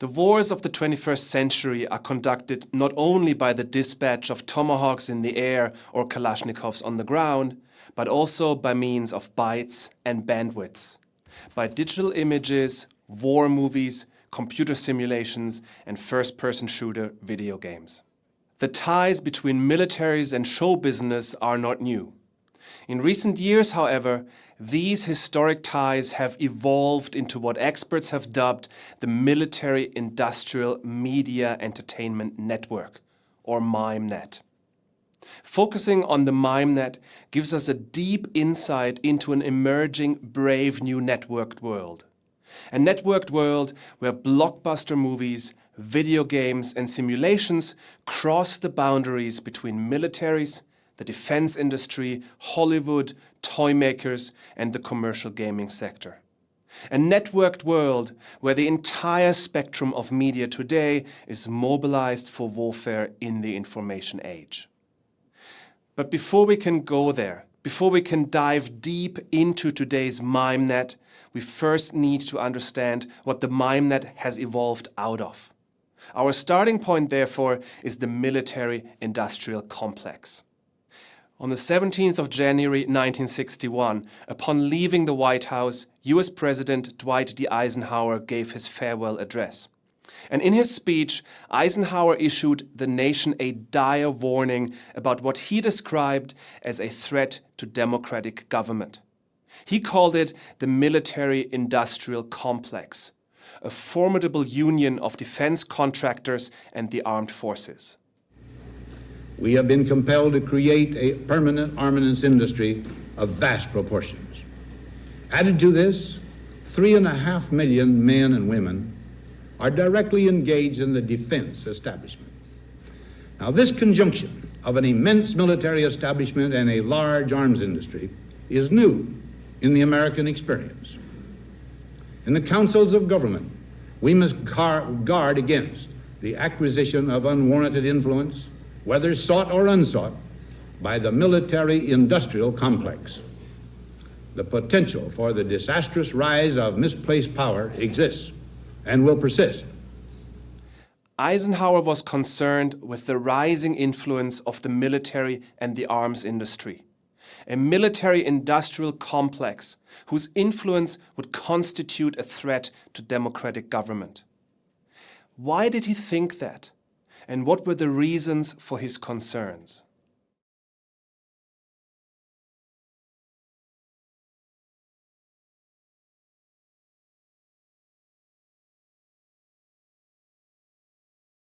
The wars of the 21st century are conducted not only by the dispatch of tomahawks in the air or Kalashnikovs on the ground, but also by means of bytes and bandwidths, by digital images, war movies, computer simulations and first-person shooter video games. The ties between militaries and show business are not new. In recent years, however, these historic ties have evolved into what experts have dubbed the Military Industrial Media Entertainment Network, or MIMENET. Focusing on the MIMENET gives us a deep insight into an emerging, brave new networked world. A networked world where blockbuster movies, video games and simulations cross the boundaries between militaries, the defense industry, Hollywood, toy makers and the commercial gaming sector. A networked world where the entire spectrum of media today is mobilized for warfare in the information age. But before we can go there, before we can dive deep into today's MIMENET, we first need to understand what the MIMENET has evolved out of. Our starting point, therefore, is the military-industrial complex. On the 17th of January 1961, upon leaving the White House, US President Dwight D. Eisenhower gave his farewell address. And in his speech, Eisenhower issued the nation a dire warning about what he described as a threat to democratic government. He called it the military-industrial complex, a formidable union of defense contractors and the armed forces we have been compelled to create a permanent armaments industry of vast proportions. Added to this, three and a half million men and women are directly engaged in the defense establishment. Now, this conjunction of an immense military establishment and a large arms industry is new in the American experience. In the councils of government, we must guard against the acquisition of unwarranted influence, whether sought or unsought, by the military-industrial complex. The potential for the disastrous rise of misplaced power exists and will persist. Eisenhower was concerned with the rising influence of the military and the arms industry. A military-industrial complex whose influence would constitute a threat to democratic government. Why did he think that? And what were the reasons for his concerns?